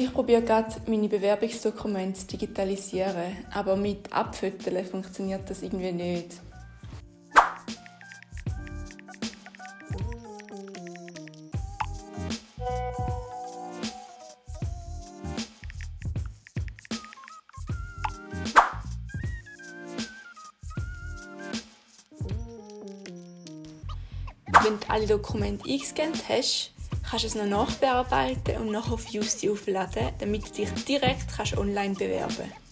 Ich probiere gerade, meine Bewerbungsdokumente zu digitalisieren, aber mit Abfoteln funktioniert das irgendwie nicht. Wenn du alle Dokumente eingescannt hast, kannst es noch nachbearbeiten und noch auf Justy aufladen, damit du dich direkt online bewerben kannst.